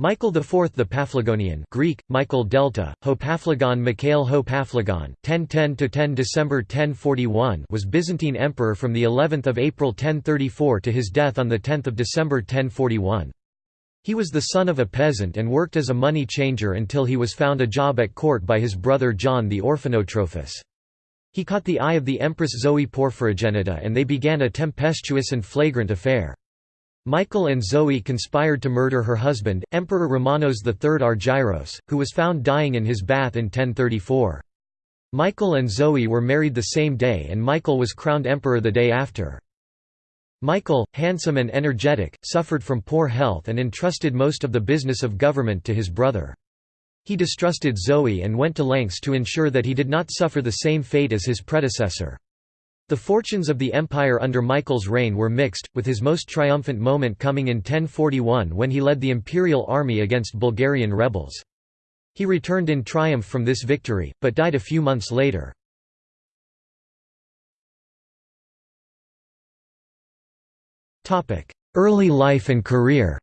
Michael IV the Paphlagonian Greek, Michael Delta, Hopaphlagon Mikhail Hopaphlagon, 1010–10 December 1041 was Byzantine emperor from the 11th of April 1034 to his death on 10 December 1041. He was the son of a peasant and worked as a money changer until he was found a job at court by his brother John the Orphanotrophus. He caught the eye of the Empress Zoe Porphyrogenita and they began a tempestuous and flagrant affair. Michael and Zoe conspired to murder her husband, Emperor Romanos III Argyros, who was found dying in his bath in 1034. Michael and Zoe were married the same day and Michael was crowned emperor the day after. Michael, handsome and energetic, suffered from poor health and entrusted most of the business of government to his brother. He distrusted Zoe and went to lengths to ensure that he did not suffer the same fate as his predecessor. The fortunes of the empire under Michael's reign were mixed, with his most triumphant moment coming in 1041 when he led the imperial army against Bulgarian rebels. He returned in triumph from this victory, but died a few months later. Early life and career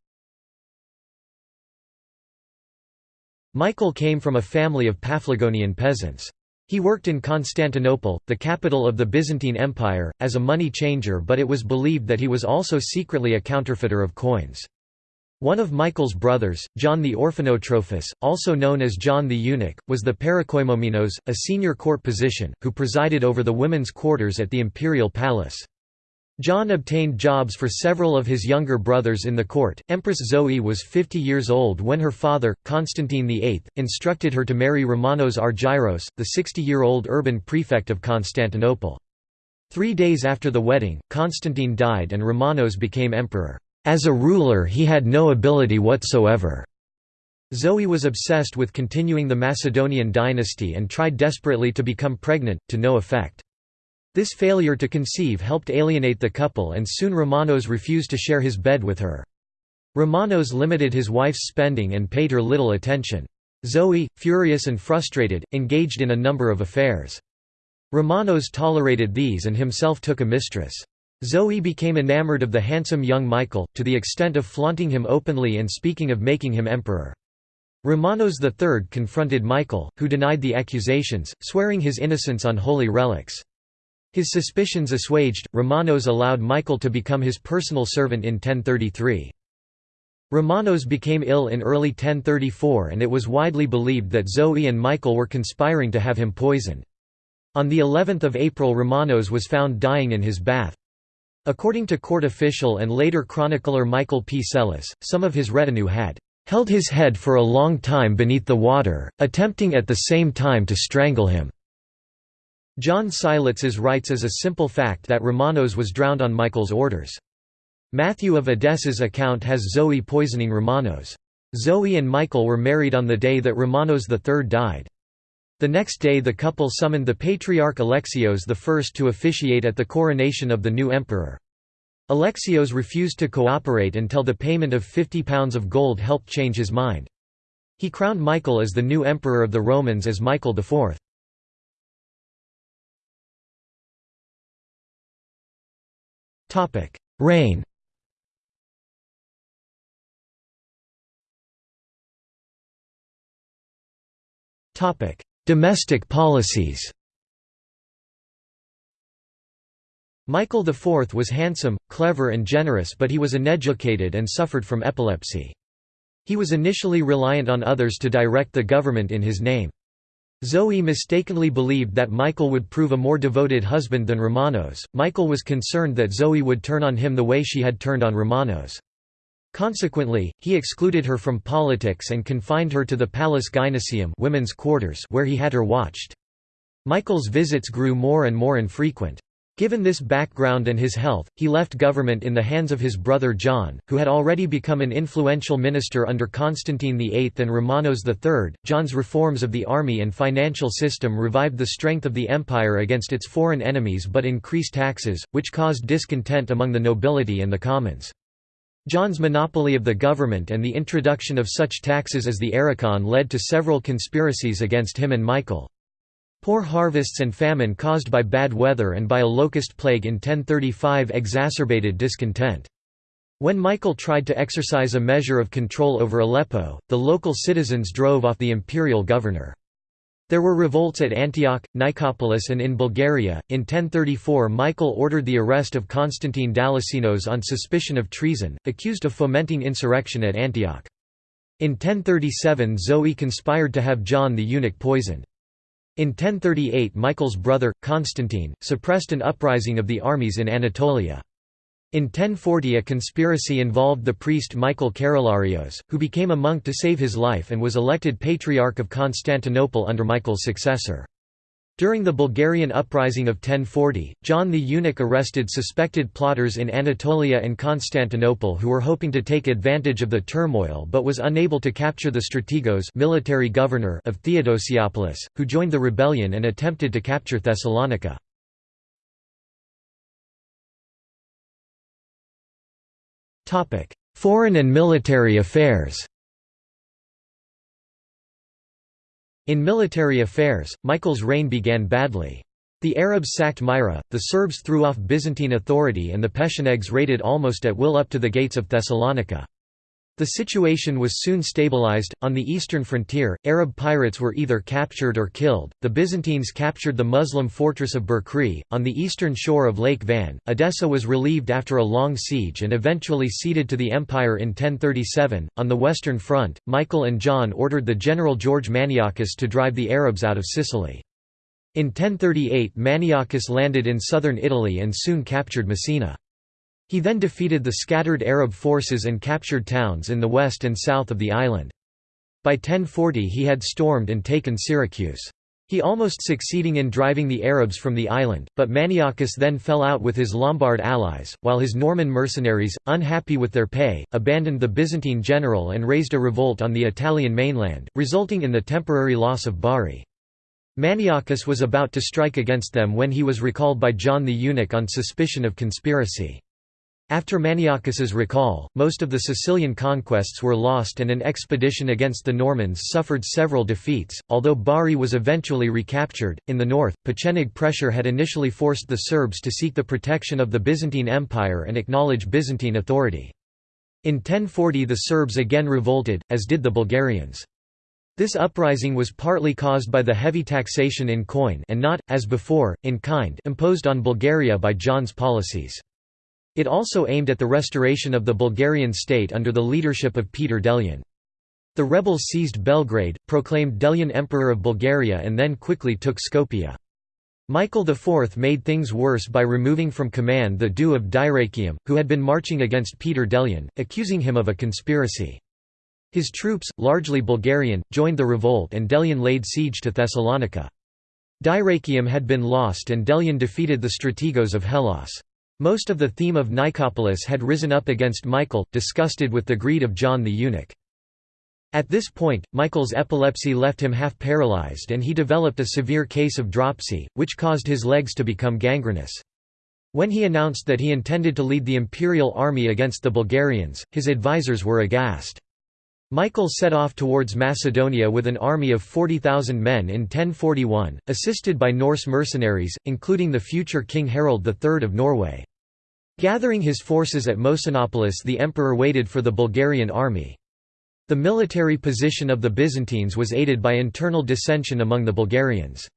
Michael came from a family of Paphlagonian peasants. He worked in Constantinople, the capital of the Byzantine Empire, as a money changer but it was believed that he was also secretly a counterfeiter of coins. One of Michael's brothers, John the Orphanotrophus, also known as John the Eunuch, was the Parakoimomenos, a senior court position, who presided over the women's quarters at the imperial palace. John obtained jobs for several of his younger brothers in the court. Empress Zoe was 50 years old when her father, Constantine VIII, instructed her to marry Romanos Argyros, the 60-year-old urban prefect of Constantinople. Three days after the wedding, Constantine died and Romanos became emperor. As a ruler he had no ability whatsoever. Zoe was obsessed with continuing the Macedonian dynasty and tried desperately to become pregnant, to no effect. This failure to conceive helped alienate the couple and soon Romanos refused to share his bed with her. Romanos limited his wife's spending and paid her little attention. Zoe, furious and frustrated, engaged in a number of affairs. Romanos tolerated these and himself took a mistress. Zoe became enamored of the handsome young Michael, to the extent of flaunting him openly and speaking of making him emperor. Romanos III confronted Michael, who denied the accusations, swearing his innocence on holy relics. His suspicions assuaged, Romanos allowed Michael to become his personal servant in 1033. Romanos became ill in early 1034 and it was widely believed that Zoe and Michael were conspiring to have him poisoned. On the 11th of April Romanos was found dying in his bath. According to court official and later chronicler Michael P. Psellus, some of his retinue had held his head for a long time beneath the water, attempting at the same time to strangle him. John Skylitzes writes as a simple fact that Romanos was drowned on Michael's orders. Matthew of Edessa's account has Zoe poisoning Romanos. Zoe and Michael were married on the day that Romanos III died. The next day the couple summoned the Patriarch Alexios I to officiate at the coronation of the new emperor. Alexios refused to cooperate until the payment of 50 pounds of gold helped change his mind. He crowned Michael as the new emperor of the Romans as Michael IV. Topic: Reign. Topic: Domestic policies. Michael IV was handsome, clever and generous but he was uneducated and suffered from epilepsy. He was initially reliant on others to direct the government in his name. Zoe mistakenly believed that Michael would prove a more devoted husband than Romanos. Michael was concerned that Zoe would turn on him the way she had turned on Romanos. Consequently, he excluded her from politics and confined her to the palace Gynoecium women's quarters where he had her watched. Michael's visits grew more and more infrequent. Given this background and his health, he left government in the hands of his brother John, who had already become an influential minister under Constantine VIII and Romanos III. John's reforms of the army and financial system revived the strength of the empire against its foreign enemies but increased taxes, which caused discontent among the nobility and the commons. John's monopoly of the government and the introduction of such taxes as the aerikon led to several conspiracies against him and Michael. Poor harvests and famine caused by bad weather and by a locust plague in 1035 exacerbated discontent. When Michael tried to exercise a measure of control over Aleppo, the local citizens drove off the imperial governor. There were revolts at Antioch, Nicopolis and in Bulgaria. In 1034 Michael ordered the arrest of Constantine Dalassenos on suspicion of treason, accused of fomenting insurrection at Antioch. In 1037 Zoe conspired to have John the eunuch poisoned. In 1038 Michael's brother, Constantine, suppressed an uprising of the armies in Anatolia. In 1040 a conspiracy involved the priest Michael Keroularios, who became a monk to save his life and was elected Patriarch of Constantinople under Michael's successor. During the Bulgarian uprising of 1040, John the Eunuch arrested suspected plotters in Anatolia and Constantinople who were hoping to take advantage of the turmoil but was unable to capture the strategos military governor of Theodosiopolis, who joined the rebellion and attempted to capture Thessalonica. Foreign and military affairs In military affairs, Michael's reign began badly. The Arabs sacked Myra, the Serbs threw off Byzantine authority and the Pechenegs raided almost at will up to the gates of Thessalonica. The situation was soon stabilized. On the eastern frontier, Arab pirates were either captured or killed. The Byzantines captured the Muslim fortress of Berkri, on the eastern shore of Lake Van. Edessa was relieved after a long siege and eventually ceded to the empire in 1037. On the western front, Michael and John ordered the general George Maniakes to drive the Arabs out of Sicily. In 1038 Maniakes landed in southern Italy and soon captured Messina. He then defeated the scattered Arab forces and captured towns in the west and south of the island. By 1040 he had stormed and taken Syracuse. He almost succeeding in driving the Arabs from the island, but Maniakes then fell out with his Lombard allies, while his Norman mercenaries, unhappy with their pay, abandoned the Byzantine general and raised a revolt on the Italian mainland, resulting in the temporary loss of Bari. Maniakes was about to strike against them when he was recalled by John the Eunuch on suspicion of conspiracy. After Maniakes's recall, most of the Sicilian conquests were lost and an expedition against the Normans suffered several defeats, although Bari was eventually recaptured. In the north, Pecheneg pressure had initially forced the Serbs to seek the protection of the Byzantine Empire and acknowledge Byzantine authority. In 1040 the Serbs again revolted, as did the Bulgarians. This uprising was partly caused by the heavy taxation in coin and not, as before, in kind imposed on Bulgaria by John's policies. It also aimed at the restoration of the Bulgarian state under the leadership of Peter Delian. The rebels seized Belgrade, proclaimed Delian Emperor of Bulgaria and then quickly took Skopje. Michael IV made things worse by removing from command the doux of Dyrrhachium, who had been marching against Peter Delian, accusing him of a conspiracy. His troops, largely Bulgarian, joined the revolt and Delian laid siege to Thessalonica. Dyrrhachium had been lost and Delian defeated the strategos of Hellas. Most of the theme of Nicopolis had risen up against Michael, disgusted with the greed of John the eunuch. At this point, Michael's epilepsy left him half paralyzed and he developed a severe case of dropsy, which caused his legs to become gangrenous. When he announced that he intended to lead the imperial army against the Bulgarians, his advisers were aghast. Michael set off towards Macedonia with an army of 40,000 men in 1041, assisted by Norse mercenaries, including the future King Harald III of Norway. Gathering his forces at Mosinopolis the emperor waited for the Bulgarian army. The military position of the Byzantines was aided by internal dissension among the Bulgarians.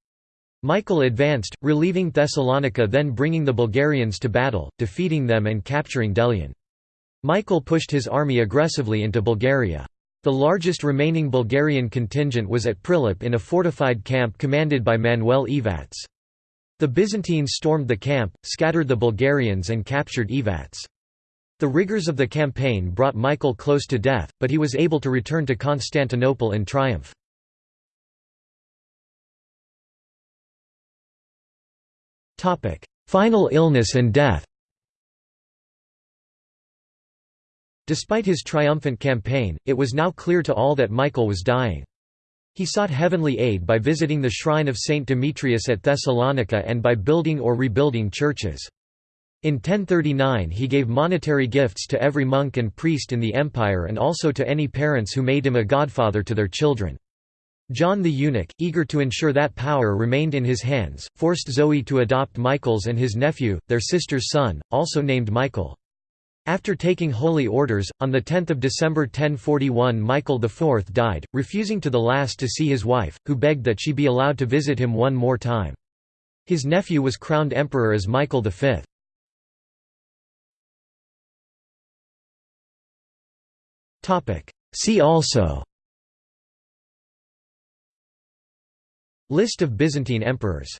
Michael advanced, relieving Thessalonica then bringing the Bulgarians to battle, defeating them and capturing Delian. Michael pushed his army aggressively into Bulgaria. The largest remaining Bulgarian contingent was at Prilep in a fortified camp commanded by Manuel Ivats. The Byzantines stormed the camp, scattered the Bulgarians and captured Ivats. The rigors of the campaign brought Michael close to death, but he was able to return to Constantinople in triumph. Final illness and death Despite his triumphant campaign, it was now clear to all that Michael was dying. He sought heavenly aid by visiting the shrine of Saint Demetrius at Thessalonica and by building or rebuilding churches. In 1039 he gave monetary gifts to every monk and priest in the empire and also to any parents who made him a godfather to their children. John the eunuch, eager to ensure that power remained in his hands, forced Zoe to adopt Michael's and his nephew, their sister's son, also named Michael. After taking holy orders, on 10 December 1041 Michael IV died, refusing to the last to see his wife, who begged that she be allowed to visit him one more time. His nephew was crowned emperor as Michael V. See also List of Byzantine emperors